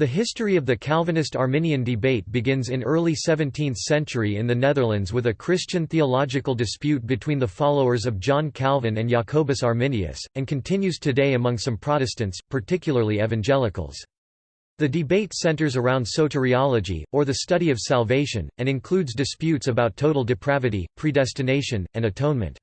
The history of the Calvinist-Arminian debate begins in early 17th century in the Netherlands with a Christian theological dispute between the followers of John Calvin and Jacobus Arminius, and continues today among some Protestants, particularly evangelicals. The debate centers around soteriology, or the study of salvation, and includes disputes about total depravity, predestination, and atonement.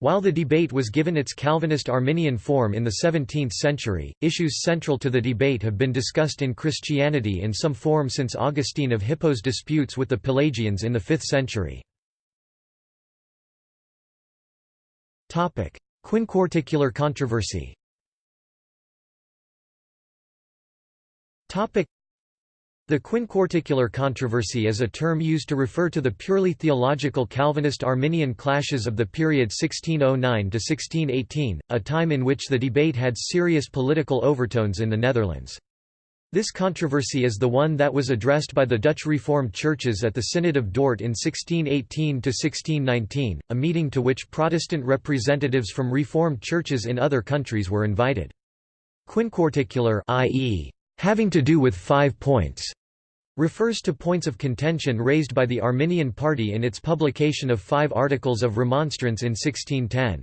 While the debate was given its Calvinist-Arminian form in the 17th century, issues central to the debate have been discussed in Christianity in some form since Augustine of Hippo's disputes with the Pelagians in the 5th century. Quinquarticular controversy the quinquarticular controversy is a term used to refer to the purely theological Calvinist-Arminian clashes of the period 1609–1618, a time in which the debate had serious political overtones in the Netherlands. This controversy is the one that was addressed by the Dutch Reformed churches at the Synod of Dort in 1618–1619, a meeting to which Protestant representatives from Reformed churches in other countries were invited. Quinquarticular i.e., having to do with five points refers to points of contention raised by the Arminian party in its publication of five articles of remonstrance in 1610.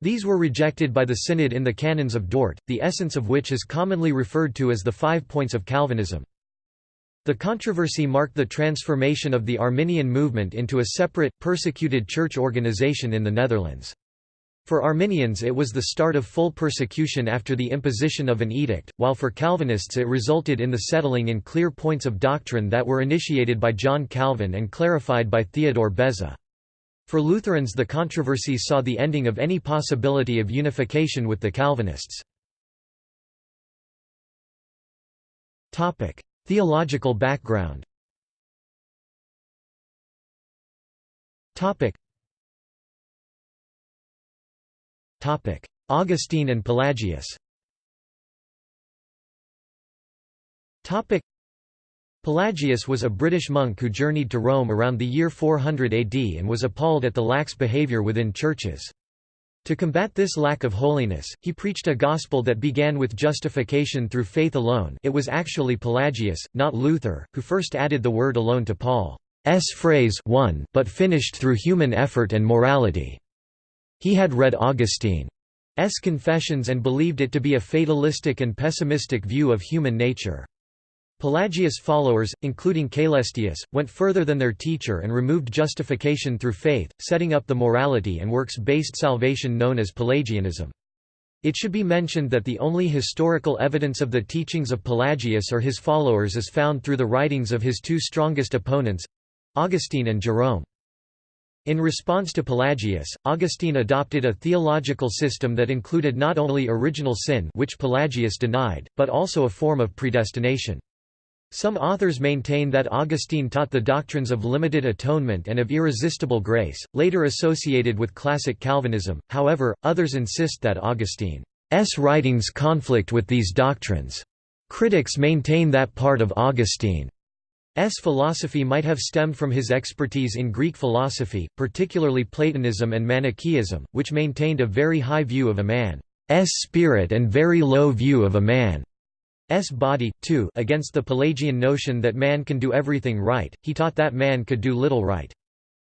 These were rejected by the Synod in the Canons of Dort, the essence of which is commonly referred to as the Five Points of Calvinism. The controversy marked the transformation of the Arminian movement into a separate, persecuted church organization in the Netherlands. For Arminians it was the start of full persecution after the imposition of an edict, while for Calvinists it resulted in the settling in clear points of doctrine that were initiated by John Calvin and clarified by Theodore Beza. For Lutherans the controversy saw the ending of any possibility of unification with the Calvinists. Theological background Augustine and Pelagius Pelagius was a British monk who journeyed to Rome around the year 400 AD and was appalled at the lax behaviour within churches. To combat this lack of holiness, he preached a gospel that began with justification through faith alone it was actually Pelagius, not Luther, who first added the word alone to Paul's phrase one, but finished through human effort and morality. He had read Augustine's Confessions and believed it to be a fatalistic and pessimistic view of human nature. Pelagius' followers, including Caelestius, went further than their teacher and removed justification through faith, setting up the morality and works-based salvation known as Pelagianism. It should be mentioned that the only historical evidence of the teachings of Pelagius or his followers is found through the writings of his two strongest opponents—Augustine and Jerome. In response to Pelagius, Augustine adopted a theological system that included not only original sin which Pelagius denied, but also a form of predestination. Some authors maintain that Augustine taught the doctrines of limited atonement and of irresistible grace, later associated with classic Calvinism, however, others insist that Augustine's writings conflict with these doctrines. Critics maintain that part of Augustine philosophy might have stemmed from his expertise in Greek philosophy, particularly Platonism and Manichaeism, which maintained a very high view of a man's spirit and very low view of a man's body, too against the Pelagian notion that man can do everything right, he taught that man could do little right.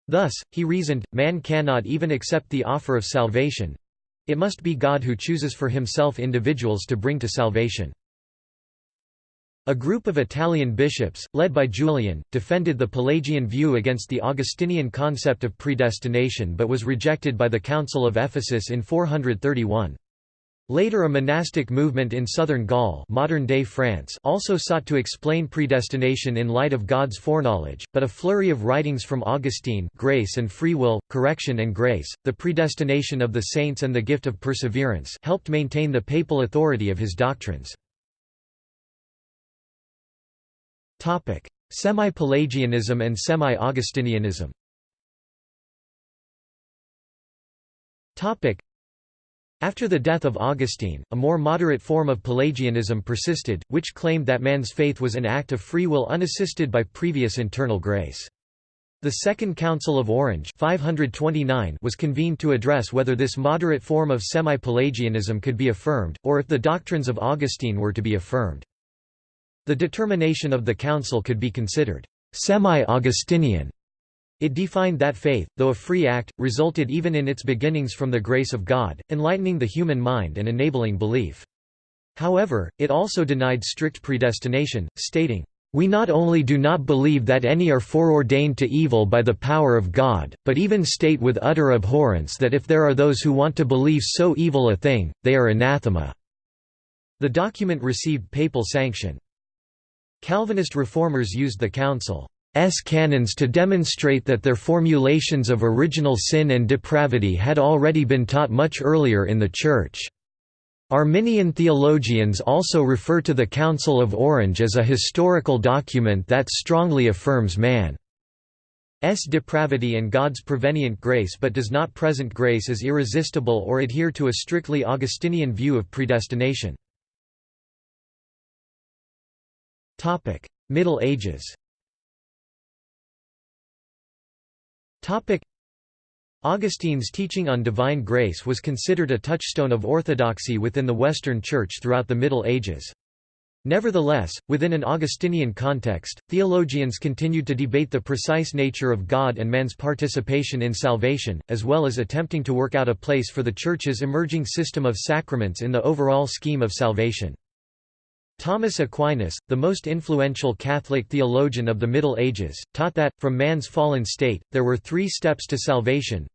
Thus, he reasoned, man cannot even accept the offer of salvation. It must be God who chooses for himself individuals to bring to salvation. A group of Italian bishops, led by Julian, defended the Pelagian view against the Augustinian concept of predestination but was rejected by the Council of Ephesus in 431. Later a monastic movement in southern Gaul modern-day France also sought to explain predestination in light of God's foreknowledge, but a flurry of writings from Augustine Grace and Free Will, Correction and Grace, the predestination of the saints and the gift of perseverance helped maintain the papal authority of his doctrines. Semi-Pelagianism and Semi-Augustinianism after the death of Augustine, a more moderate form of Pelagianism persisted, which claimed that man's faith was an act of free will unassisted by previous internal grace. The Second Council of Orange 529 was convened to address whether this moderate form of semi-Pelagianism could be affirmed, or if the doctrines of Augustine were to be affirmed. The determination of the Council could be considered semi-Augustinian. It defined that faith, though a free act, resulted even in its beginnings from the grace of God, enlightening the human mind and enabling belief. However, it also denied strict predestination, stating, "...we not only do not believe that any are foreordained to evil by the power of God, but even state with utter abhorrence that if there are those who want to believe so evil a thing, they are anathema." The document received papal sanction. Calvinist reformers used the Council S canons to demonstrate that their formulations of original sin and depravity had already been taught much earlier in the Church. Arminian theologians also refer to the Council of Orange as a historical document that strongly affirms man's depravity and God's prevenient grace but does not present grace as irresistible or adhere to a strictly Augustinian view of predestination. Middle Ages Topic: Augustine's teaching on divine grace was considered a touchstone of orthodoxy within the Western Church throughout the Middle Ages. Nevertheless, within an Augustinian context, theologians continued to debate the precise nature of God and man's participation in salvation, as well as attempting to work out a place for the Church's emerging system of sacraments in the overall scheme of salvation. Thomas Aquinas, the most influential Catholic theologian of the Middle Ages, taught that, from man's fallen state, there were three steps to salvation.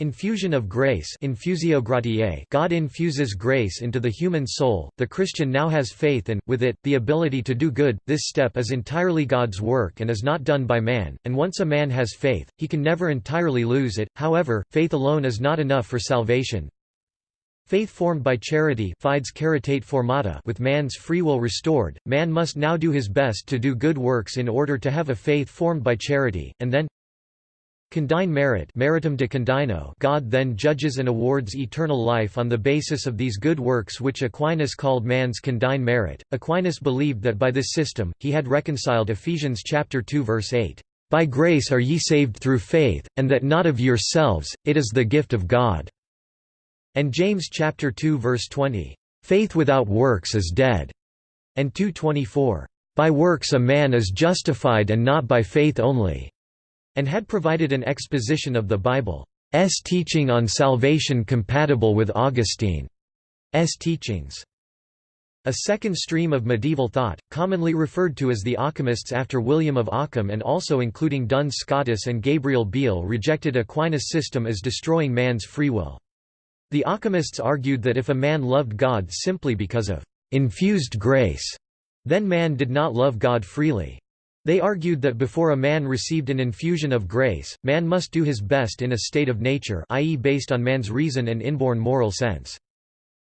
Infusion of grace infusio gratiae God infuses grace into the human soul, the Christian now has faith and, with it, the ability to do good, this step is entirely God's work and is not done by man, and once a man has faith, he can never entirely lose it, however, faith alone is not enough for salvation, Faith formed by charity fides caritate formata with man's free will restored, man must now do his best to do good works in order to have a faith formed by charity, and then Condign merit meritum de condigno God then judges and awards eternal life on the basis of these good works which Aquinas called man's condign merit. Aquinas believed that by this system, he had reconciled Ephesians chapter 2 verse 8, "...by grace are ye saved through faith, and that not of yourselves, it is the gift of God." And James chapter 2 verse 20, "Faith without works is dead." And 2:24, "By works a man is justified and not by faith only." And had provided an exposition of the Bible's teaching on salvation compatible with Augustine's teachings. A second stream of medieval thought, commonly referred to as the Occamists after William of Ockham and also including Duns Scotus and Gabriel Biel rejected Aquinas' system as destroying man's free will. The Occamists argued that if a man loved God simply because of infused grace, then man did not love God freely. They argued that before a man received an infusion of grace, man must do his best in a state of nature i.e. based on man's reason and inborn moral sense.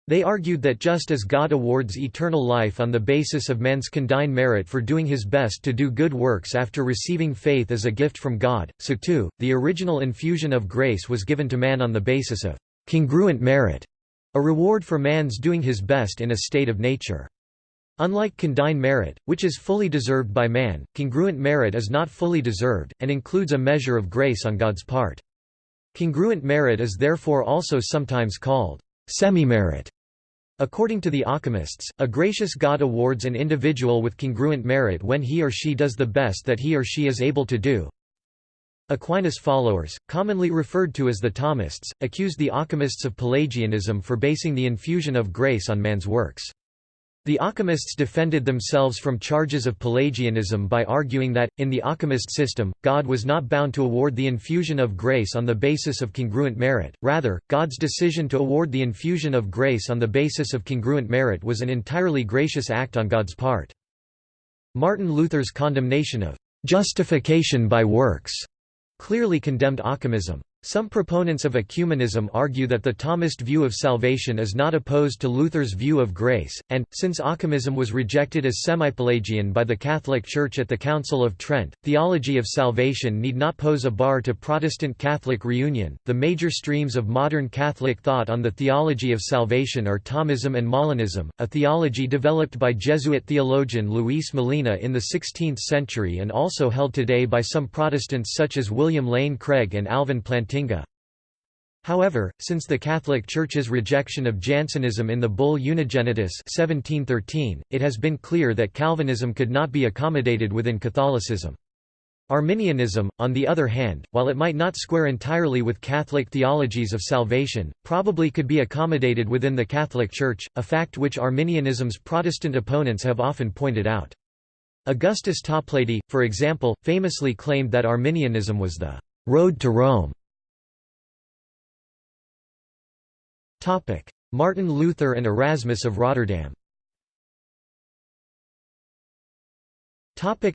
They argued that just as God awards eternal life on the basis of man's condign merit for doing his best to do good works after receiving faith as a gift from God, so too, the original infusion of grace was given to man on the basis of congruent merit, a reward for man's doing his best in a state of nature. Unlike condign merit, which is fully deserved by man, congruent merit is not fully deserved, and includes a measure of grace on God's part. Congruent merit is therefore also sometimes called semi-merit. According to the Occamists, a gracious God awards an individual with congruent merit when he or she does the best that he or she is able to do, Aquinas' followers, commonly referred to as the Thomists, accused the Occamists of Pelagianism for basing the infusion of grace on man's works. The Occamists defended themselves from charges of Pelagianism by arguing that, in the Occamist system, God was not bound to award the infusion of grace on the basis of congruent merit, rather, God's decision to award the infusion of grace on the basis of congruent merit was an entirely gracious act on God's part. Martin Luther's condemnation of justification by works clearly condemned Occamism. Some proponents of ecumenism argue that the Thomist view of salvation is not opposed to Luther's view of grace, and, since Ockhamism was rejected as semi-Pelagian by the Catholic Church at the Council of Trent, theology of salvation need not pose a bar to Protestant Catholic reunion. The major streams of modern Catholic thought on the theology of salvation are Thomism and Molinism, a theology developed by Jesuit theologian Luis Molina in the 16th century and also held today by some Protestants such as William Lane Craig and Alvin Plantinga. However, since the Catholic Church's rejection of Jansenism in the bull Unigenitus 1713, it has been clear that Calvinism could not be accommodated within Catholicism. Arminianism, on the other hand, while it might not square entirely with Catholic theologies of salvation, probably could be accommodated within the Catholic Church, a fact which Arminianism's Protestant opponents have often pointed out. Augustus Toplady, for example, famously claimed that Arminianism was the «road to Rome». Martin Luther and Erasmus of Rotterdam. Topic: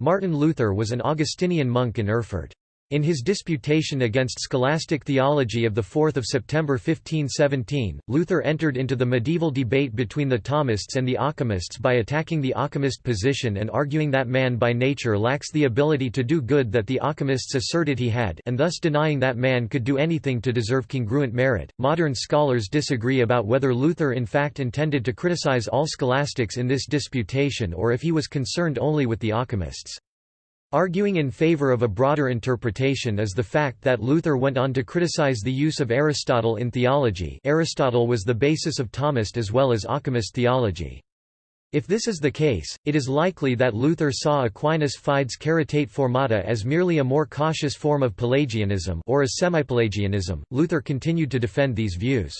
Martin Luther was an Augustinian monk in Erfurt. In his disputation against scholastic theology of 4 September 1517, Luther entered into the medieval debate between the Thomists and the Occamists by attacking the Occamist position and arguing that man by nature lacks the ability to do good that the Occamists asserted he had and thus denying that man could do anything to deserve congruent merit. Modern scholars disagree about whether Luther in fact intended to criticize all scholastics in this disputation or if he was concerned only with the Occamists. Arguing in favor of a broader interpretation is the fact that Luther went on to criticize the use of Aristotle in theology Aristotle was the basis of Thomist as well as Occamist theology. If this is the case, it is likely that Luther saw Aquinas fides caritate formata as merely a more cautious form of Pelagianism or as semipelagianism. Luther continued to defend these views.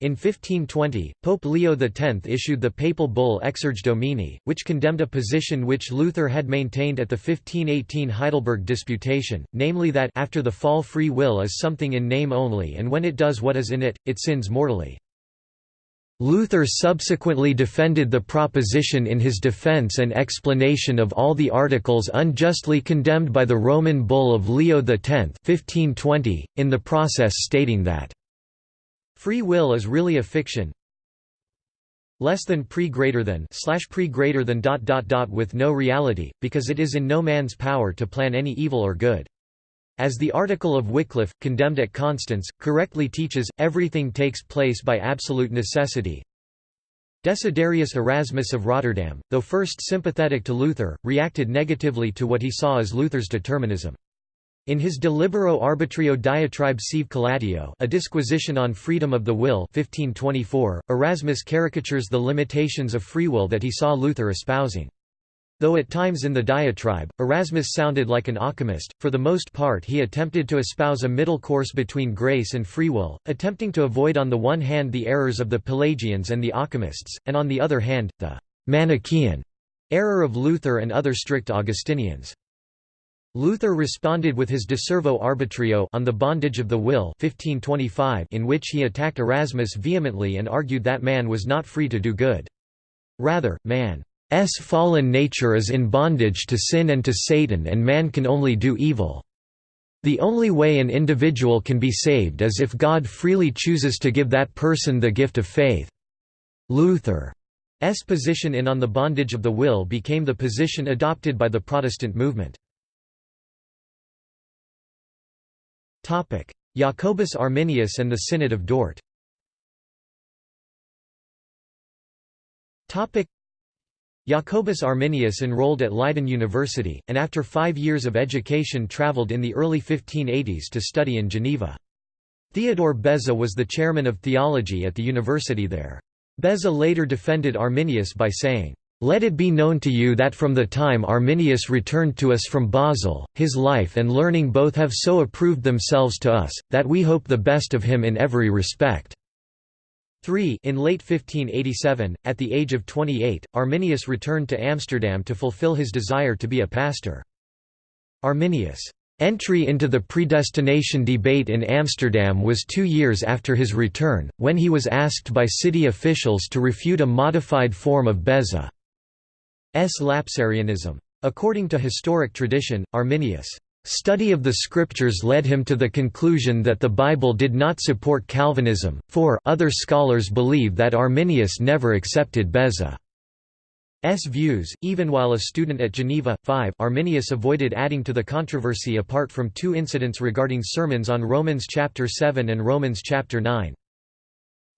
In 1520, Pope Leo X issued the papal bull Exsurge Domine, which condemned a position which Luther had maintained at the 1518 Heidelberg Disputation, namely that after the fall free will is something in name only and when it does what is in it, it sins mortally. Luther subsequently defended the proposition in his defense and explanation of all the articles unjustly condemned by the Roman bull of Leo X 1520, in the process stating that Free will is really a fiction. Less than pre greater than slash pre greater than dot dot dot with no reality, because it is in no man's power to plan any evil or good. As the article of Wycliffe, condemned at Constance, correctly teaches, everything takes place by absolute necessity. Desiderius Erasmus of Rotterdam, though first sympathetic to Luther, reacted negatively to what he saw as Luther's determinism. In his De Libero Arbitrio diatribe sive collatio a disquisition on freedom of the will 1524, Erasmus caricatures the limitations of free will that he saw Luther espousing. Though at times in the diatribe, Erasmus sounded like an Occamist, for the most part he attempted to espouse a middle course between grace and free will, attempting to avoid on the one hand the errors of the Pelagians and the Occamists, and on the other hand, the «Manichaean» error of Luther and other strict Augustinians. Luther responded with his De Servo Arbitrio on the bondage of the will 1525 in which he attacked Erasmus vehemently and argued that man was not free to do good. Rather, man's fallen nature is in bondage to sin and to Satan and man can only do evil. The only way an individual can be saved is if God freely chooses to give that person the gift of faith. Luther's position in On the Bondage of the Will became the position adopted by the Protestant movement. Jacobus Arminius and the Synod of Dort Jacobus Arminius enrolled at Leiden University, and after five years of education travelled in the early 1580s to study in Geneva. Theodore Beza was the chairman of theology at the university there. Beza later defended Arminius by saying, let it be known to you that from the time Arminius returned to us from Basel, his life and learning both have so approved themselves to us, that we hope the best of him in every respect." 3 In late 1587, at the age of 28, Arminius returned to Amsterdam to fulfill his desire to be a pastor. Arminius' entry into the predestination debate in Amsterdam was two years after his return, when he was asked by city officials to refute a modified form of Beza. Lapsarianism. According to historic tradition, Arminius' study of the scriptures led him to the conclusion that the Bible did not support Calvinism, for other scholars believe that Arminius never accepted Beza's views, even while a student at Geneva. 5 Arminius avoided adding to the controversy apart from two incidents regarding sermons on Romans chapter 7 and Romans chapter 9.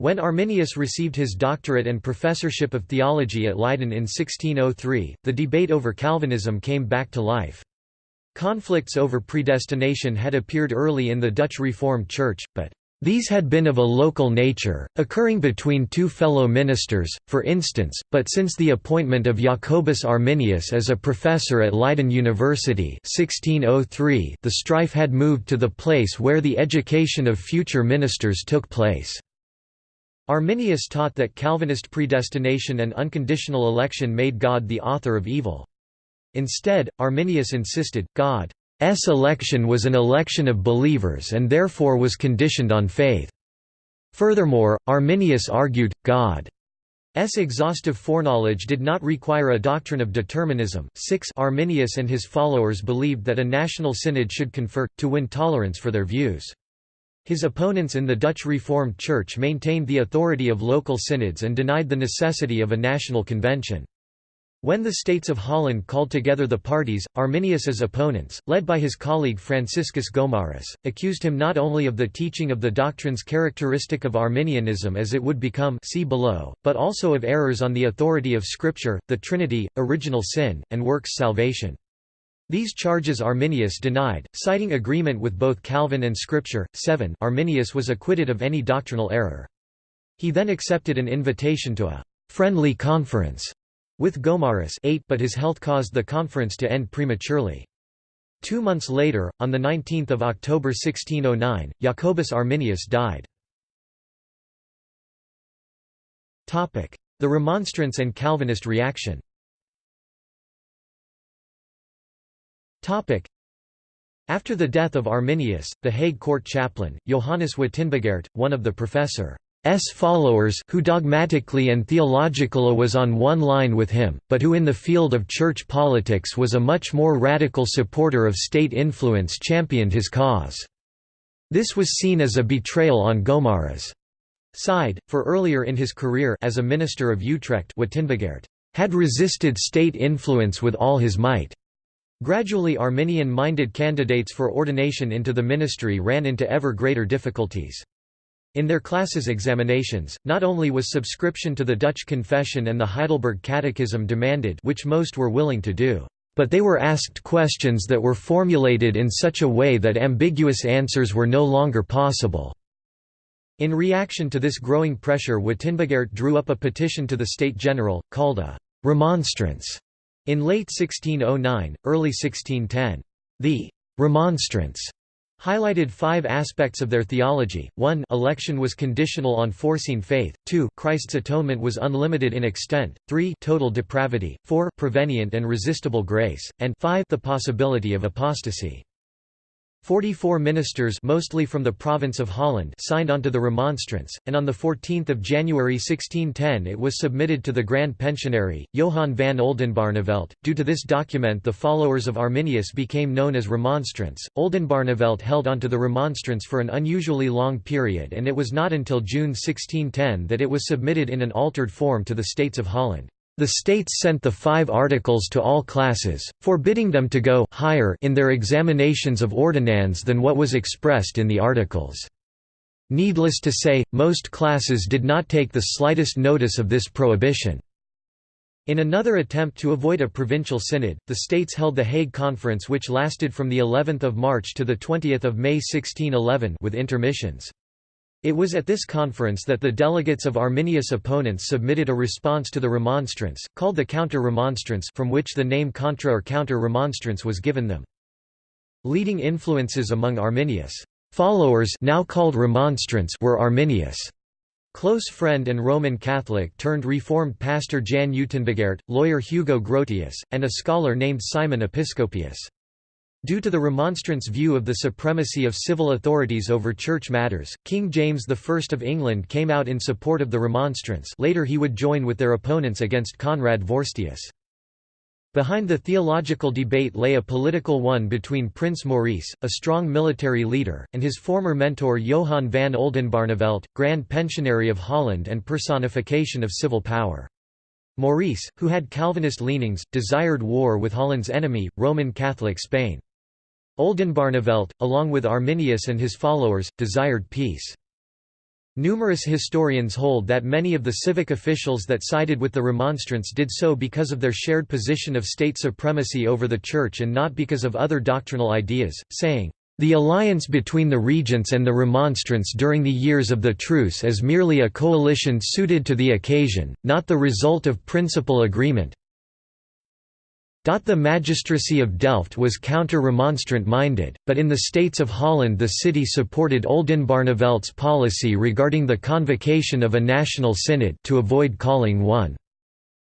When Arminius received his doctorate and professorship of theology at Leiden in 1603, the debate over Calvinism came back to life. Conflicts over predestination had appeared early in the Dutch Reformed Church, but these had been of a local nature, occurring between two fellow ministers, for instance, but since the appointment of Jacobus Arminius as a professor at Leiden University 1603, the strife had moved to the place where the education of future ministers took place. Arminius taught that Calvinist predestination and unconditional election made God the author of evil. Instead, Arminius insisted, God's election was an election of believers and therefore was conditioned on faith. Furthermore, Arminius argued, God's exhaustive foreknowledge did not require a doctrine of determinism. 6 Arminius and his followers believed that a national synod should confer, to win tolerance for their views. His opponents in the Dutch Reformed Church maintained the authority of local synods and denied the necessity of a national convention. When the States of Holland called together the parties, Arminius's opponents, led by his colleague Franciscus Gomarus, accused him not only of the teaching of the doctrines characteristic of Arminianism as it would become see below, but also of errors on the authority of Scripture, the Trinity, original sin, and works salvation. These charges Arminius denied, citing agreement with both Calvin and Scripture. 7 Arminius was acquitted of any doctrinal error. He then accepted an invitation to a «friendly conference» with Gomarus 8 but his health caused the conference to end prematurely. Two months later, on 19 October 1609, Jacobus Arminius died. The Remonstrance and Calvinist reaction After the death of Arminius, the Hague court chaplain, Johannes Wittenbergaert, one of the professor S followers who dogmatically and theologically was on one line with him, but who in the field of church politics was a much more radical supporter of state influence championed his cause. This was seen as a betrayal on Gomarus' side, for earlier in his career as a minister of Utrecht Wittenbergaert had resisted state influence with all his might. Gradually Arminian-minded candidates for ordination into the ministry ran into ever greater difficulties. In their classes examinations, not only was subscription to the Dutch Confession and the Heidelberg Catechism demanded which most were willing to do, but they were asked questions that were formulated in such a way that ambiguous answers were no longer possible. In reaction to this growing pressure Wittenbergaert drew up a petition to the State General, called a «remonstrance» in late 1609, early 1610. The «remonstrance» highlighted five aspects of their theology, 1 election was conditional on foreseen faith, 2 Christ's atonement was unlimited in extent, 3 total depravity, 4 prevenient and resistible grace, and 5 the possibility of apostasy. Forty-four ministers mostly from the province of Holland signed onto the remonstrance, and on 14 January 1610 it was submitted to the Grand Pensionary, Johann van Oldenbarnevelt. Due to this document the followers of Arminius became known as remonstrants. Oldenbarnevelt held onto the remonstrance for an unusually long period and it was not until June 1610 that it was submitted in an altered form to the States of Holland. The states sent the five articles to all classes, forbidding them to go higher in their examinations of ordinands than what was expressed in the articles. Needless to say, most classes did not take the slightest notice of this prohibition. In another attempt to avoid a provincial synod, the states held the Hague Conference which lasted from the 11th of March to the 20th of May 1611 with intermissions. It was at this conference that the delegates of Arminius' opponents submitted a response to the remonstrance, called the counter-remonstrance from which the name contra or counter-remonstrance was given them. Leading influences among Arminius' followers now called remonstrants were Arminius' close friend and Roman Catholic turned Reformed pastor Jan Utenbergaert, lawyer Hugo Grotius, and a scholar named Simon Episcopius. Due to the Remonstrants' view of the supremacy of civil authorities over church matters, King James I of England came out in support of the Remonstrants later he would join with their opponents against Conrad Vorstius. Behind the theological debate lay a political one between Prince Maurice, a strong military leader, and his former mentor Johan van Oldenbarnevelt, Grand Pensionary of Holland and personification of civil power. Maurice, who had Calvinist leanings, desired war with Holland's enemy, Roman Catholic Spain. Oldenbarnevelt, along with Arminius and his followers, desired peace. Numerous historians hold that many of the civic officials that sided with the Remonstrants did so because of their shared position of state supremacy over the Church and not because of other doctrinal ideas, saying, "...the alliance between the Regents and the Remonstrants during the years of the truce is merely a coalition suited to the occasion, not the result of principal agreement, the magistracy of Delft was counter-remonstrant minded, but in the states of Holland the city supported Oldenbarneveldt's policy regarding the convocation of a national synod to avoid calling one.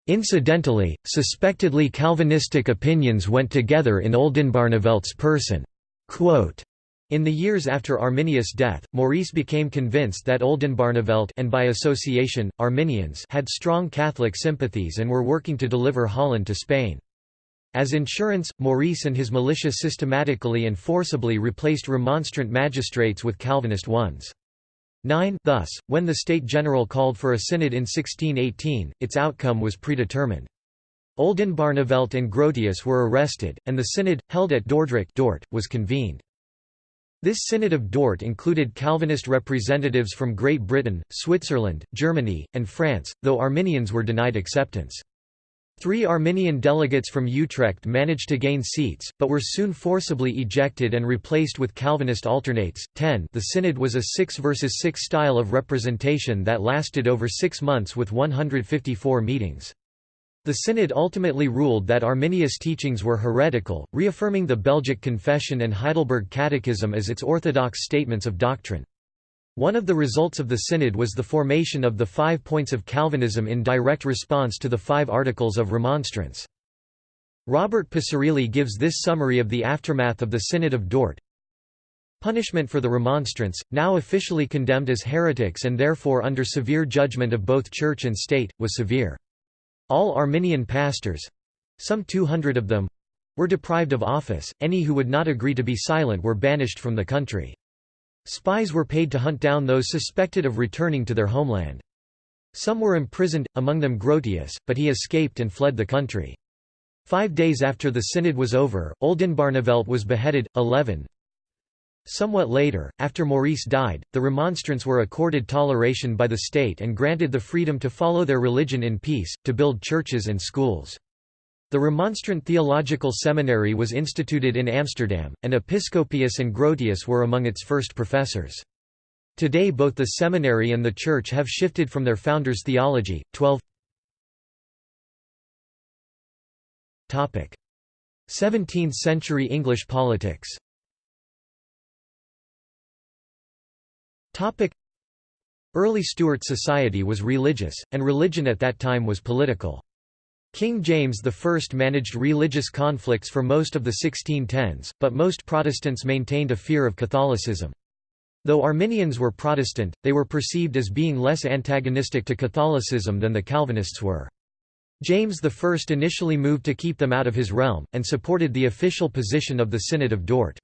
Incidentally, suspectedly Calvinistic opinions went together in Oldenbarneveldt's person. Quote, in the years after Arminius' death, Maurice became convinced that Oldenbarnevelt and by association, Arminians had strong Catholic sympathies and were working to deliver Holland to Spain. As insurance, Maurice and his militia systematically and forcibly replaced Remonstrant magistrates with Calvinist ones. 9 Thus, when the State General called for a synod in 1618, its outcome was predetermined. Oldenbarnevelt and Grotius were arrested, and the synod, held at Dordrecht Dort, was convened. This Synod of Dort included Calvinist representatives from Great Britain, Switzerland, Germany, and France, though Arminians were denied acceptance. Three Arminian delegates from Utrecht managed to gain seats, but were soon forcibly ejected and replaced with Calvinist alternates. 10 The Synod was a 6 versus 6 style of representation that lasted over six months with 154 meetings. The Synod ultimately ruled that Arminius' teachings were heretical, reaffirming the Belgic Confession and Heidelberg Catechism as its orthodox statements of doctrine. One of the results of the Synod was the formation of the Five Points of Calvinism in direct response to the Five Articles of Remonstrance. Robert Picirilli gives this summary of the aftermath of the Synod of Dort. Punishment for the Remonstrants, now officially condemned as heretics and therefore under severe judgment of both Church and State, was severe. All Arminian pastors—some 200 of them—were deprived of office, any who would not agree to be silent were banished from the country. Spies were paid to hunt down those suspected of returning to their homeland. Some were imprisoned, among them Grotius, but he escaped and fled the country. Five days after the synod was over, Oldenbarnevelt was beheaded. 11. Somewhat later, after Maurice died, the Remonstrants were accorded toleration by the state and granted the freedom to follow their religion in peace, to build churches and schools. The Remonstrant Theological Seminary was instituted in Amsterdam, and Episcopius and Grotius were among its first professors. Today both the seminary and the church have shifted from their founders' theology. 12 17th-century English politics Early Stuart society was religious, and religion at that time was political. King James I managed religious conflicts for most of the 1610s, but most Protestants maintained a fear of Catholicism. Though Arminians were Protestant, they were perceived as being less antagonistic to Catholicism than the Calvinists were. James I initially moved to keep them out of his realm, and supported the official position of the Synod of Dort.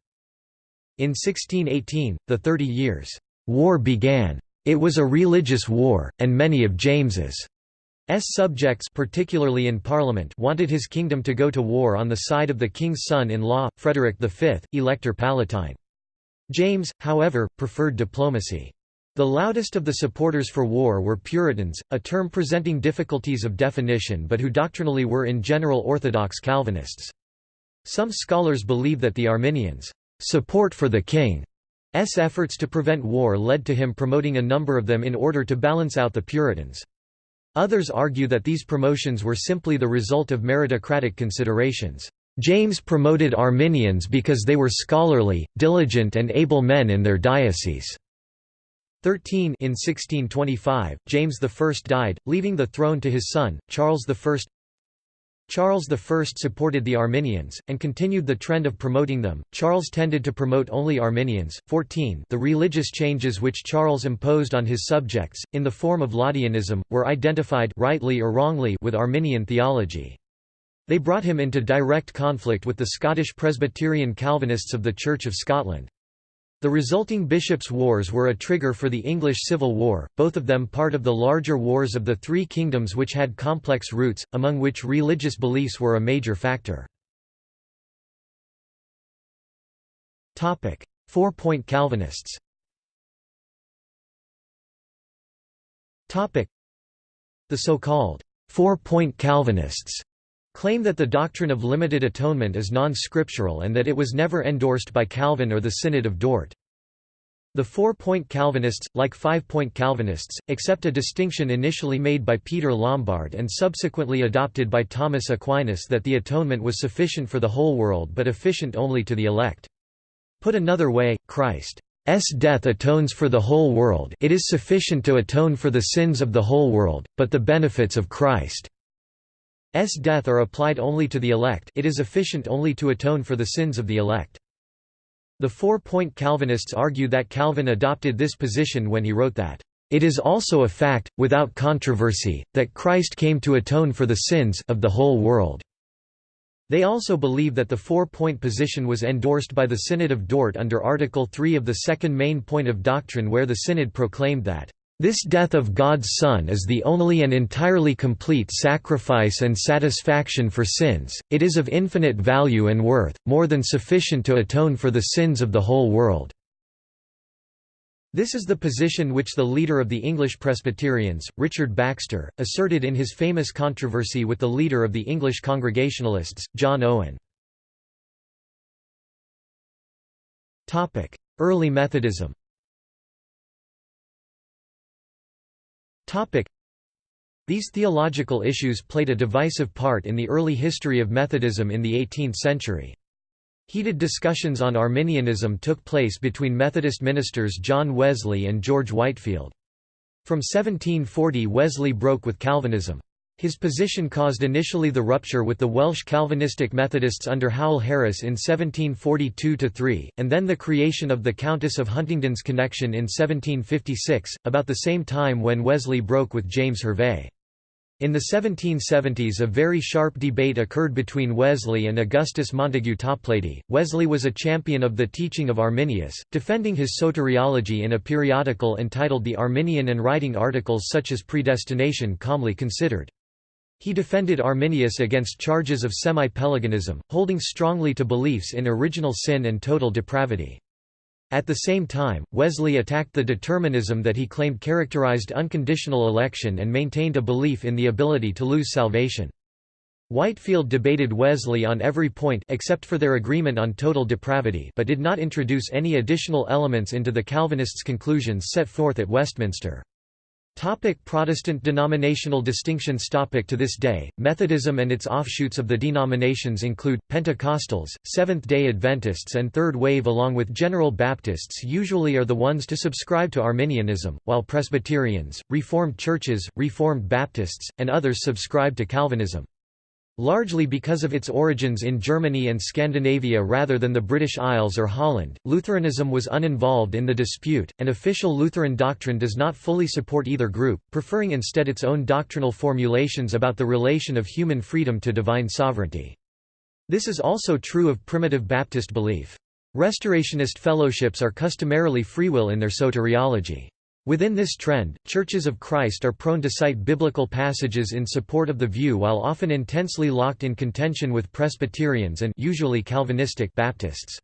In 1618, the Thirty Years' War began. It was a religious war, and many of James's subjects particularly in Parliament wanted his kingdom to go to war on the side of the king's son-in-law, Frederick V, Elector Palatine. James, however, preferred diplomacy. The loudest of the supporters for war were Puritans, a term presenting difficulties of definition but who doctrinally were in general Orthodox Calvinists. Some scholars believe that the Arminians' support for the king's efforts to prevent war led to him promoting a number of them in order to balance out the Puritans. Others argue that these promotions were simply the result of meritocratic considerations. James promoted Arminians because they were scholarly, diligent and able men in their diocese. 13 In 1625, James I died, leaving the throne to his son, Charles I. Charles I supported the Arminians, and continued the trend of promoting them. Charles tended to promote only Arminians. 14 The religious changes which Charles imposed on his subjects, in the form of Laudianism, were identified rightly or wrongly with Arminian theology. They brought him into direct conflict with the Scottish Presbyterian Calvinists of the Church of Scotland. The resulting bishops' wars were a trigger for the English Civil War, both of them part of the larger wars of the Three Kingdoms which had complex roots, among which religious beliefs were a major factor. Four-point Calvinists The so-called four-point Calvinists claim that the doctrine of limited atonement is non-scriptural and that it was never endorsed by Calvin or the Synod of Dort. The four-point Calvinists, like five-point Calvinists, accept a distinction initially made by Peter Lombard and subsequently adopted by Thomas Aquinas that the atonement was sufficient for the whole world but efficient only to the elect. Put another way, Christ's death atones for the whole world it is sufficient to atone for the sins of the whole world, but the benefits of Christ S death are applied only to the elect it is efficient only to atone for the sins of the elect. The four-point Calvinists argue that Calvin adopted this position when he wrote that, "...it is also a fact, without controversy, that Christ came to atone for the sins of the whole world." They also believe that the four-point position was endorsed by the Synod of Dort under Article 3 of the second main point of doctrine where the Synod proclaimed that this death of God's Son is the only and entirely complete sacrifice and satisfaction for sins, it is of infinite value and worth, more than sufficient to atone for the sins of the whole world." This is the position which the leader of the English Presbyterians, Richard Baxter, asserted in his famous controversy with the leader of the English Congregationalists, John Owen. Early Methodism These theological issues played a divisive part in the early history of Methodism in the 18th century. Heated discussions on Arminianism took place between Methodist ministers John Wesley and George Whitefield. From 1740 Wesley broke with Calvinism. His position caused initially the rupture with the Welsh Calvinistic Methodists under Howell Harris in 1742–3, and then the creation of the Countess of Huntingdon's Connexion in 1756, about the same time when Wesley broke with James Hervey. In the 1770s a very sharp debate occurred between Wesley and Augustus Montague Toplady. Wesley was a champion of the teaching of Arminius, defending his soteriology in a periodical entitled The Arminian and writing articles such as Predestination Calmly Considered. He defended Arminius against charges of semi-Pelagianism, holding strongly to beliefs in original sin and total depravity. At the same time, Wesley attacked the determinism that he claimed characterized unconditional election and maintained a belief in the ability to lose salvation. Whitefield debated Wesley on every point except for their agreement on total depravity but did not introduce any additional elements into the Calvinists' conclusions set forth at Westminster. Topic Protestant denominational distinctions Topic To this day, Methodism and its offshoots of the denominations include, Pentecostals, Seventh-day Adventists and Third Wave along with General Baptists usually are the ones to subscribe to Arminianism, while Presbyterians, Reformed churches, Reformed Baptists, and others subscribe to Calvinism. Largely because of its origins in Germany and Scandinavia rather than the British Isles or Holland, Lutheranism was uninvolved in the dispute, and official Lutheran doctrine does not fully support either group, preferring instead its own doctrinal formulations about the relation of human freedom to divine sovereignty. This is also true of primitive Baptist belief. Restorationist fellowships are customarily freewill in their soteriology. Within this trend, Churches of Christ are prone to cite biblical passages in support of the view while often intensely locked in contention with Presbyterians and usually Calvinistic Baptists.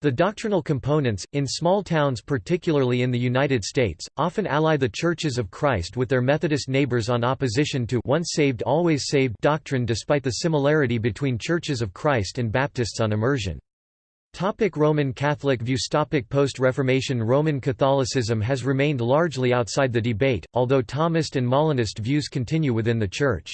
The doctrinal components, in small towns particularly in the United States, often ally the Churches of Christ with their Methodist neighbors on opposition to once saved always saved doctrine despite the similarity between Churches of Christ and Baptists on immersion. Topic Roman Catholic views Topic Post-Reformation Roman Catholicism has remained largely outside the debate, although Thomist and Molinist views continue within the Church.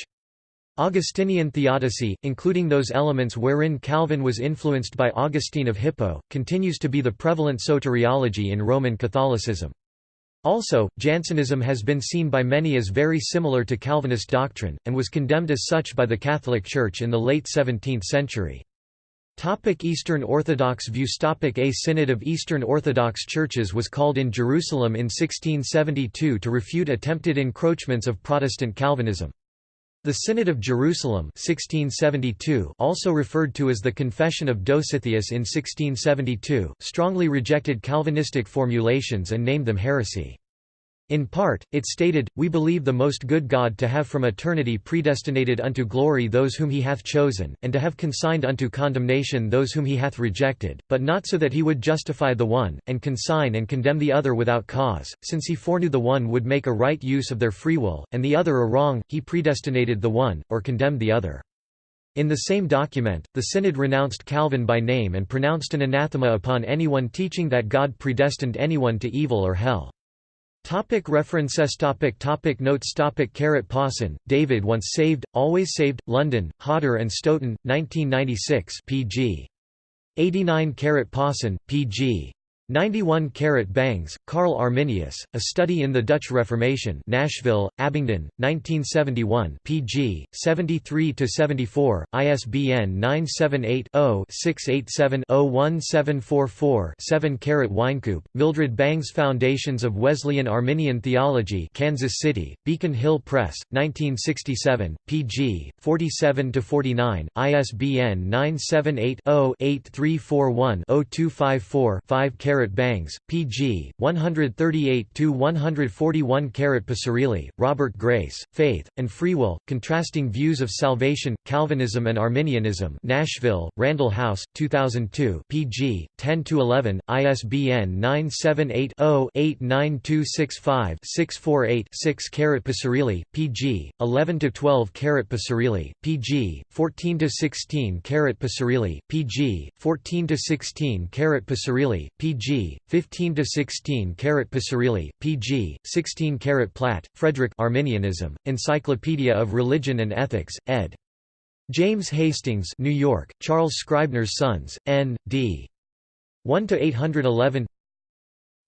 Augustinian theodicy, including those elements wherein Calvin was influenced by Augustine of Hippo, continues to be the prevalent soteriology in Roman Catholicism. Also, Jansenism has been seen by many as very similar to Calvinist doctrine, and was condemned as such by the Catholic Church in the late 17th century. Topic Eastern Orthodox views Topic A Synod of Eastern Orthodox Churches was called in Jerusalem in 1672 to refute attempted encroachments of Protestant Calvinism. The Synod of Jerusalem 1672, also referred to as the Confession of Dositheus in 1672, strongly rejected Calvinistic formulations and named them heresy. In part, it stated, We believe the most good God to have from eternity predestinated unto glory those whom he hath chosen, and to have consigned unto condemnation those whom he hath rejected, but not so that he would justify the one, and consign and condemn the other without cause, since he foreknew the one would make a right use of their free will, and the other a wrong, he predestinated the one, or condemned the other. In the same document, the Synod renounced Calvin by name and pronounced an anathema upon anyone teaching that God predestined anyone to evil or hell. Topic references topic topic Notes topic Carrot Pawson, David Once Saved, Always Saved, London, Hodder and Stoughton, 1996 pg. 89 Carrot Pawson, pg. 91 Carat Bangs, Carl Arminius, A Study in the Dutch Reformation Nashville, Abingdon, 1971 pg. 73–74, ISBN 978-0-687-01744-7 Carat Wynkoop, Mildred Bangs Foundations of Wesleyan Arminian Theology Kansas City, Beacon Hill Press, 1967, pg. 47–49, ISBN 978 0 8341 0254 5 Carat Bangs, P.G., 138–141 Carat Picirilli, Robert Grace, Faith, and Free Will, Contrasting Views of Salvation, Calvinism and Arminianism Nashville, Randall House, 2002 pg. 10–11, ISBN 978-0-89265-648-6 Carat Picirilli, pg. 11 to 12 Carat Picirilli, pg. 14 to 16 Carat Picirilli, pg. 14 to 16 Carat Picirilli, pg. 15 to 16 Carat Picirilli, pg. 16 Carat Platt, Frederick Arminianism, Encyclopedia of Religion and Ethics, ed. James Hastings, New York, Charles Scribner's Sons, N.D. 1 to 811.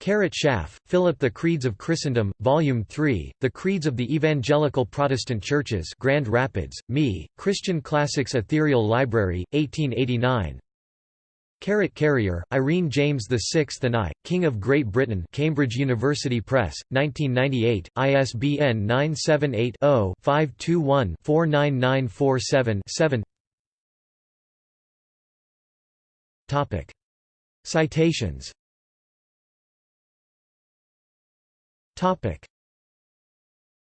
Carat Schaff, Philip The Creeds of Christendom, Volume 3, The Creeds of the Evangelical Protestant Churches Grand Rapids, Me, Christian Classics Ethereal Library, 1889 Carat Carrier, Irene James VI and I, King of Great Britain Cambridge University Press, 1998, ISBN 978-0-521-49947-7 Citations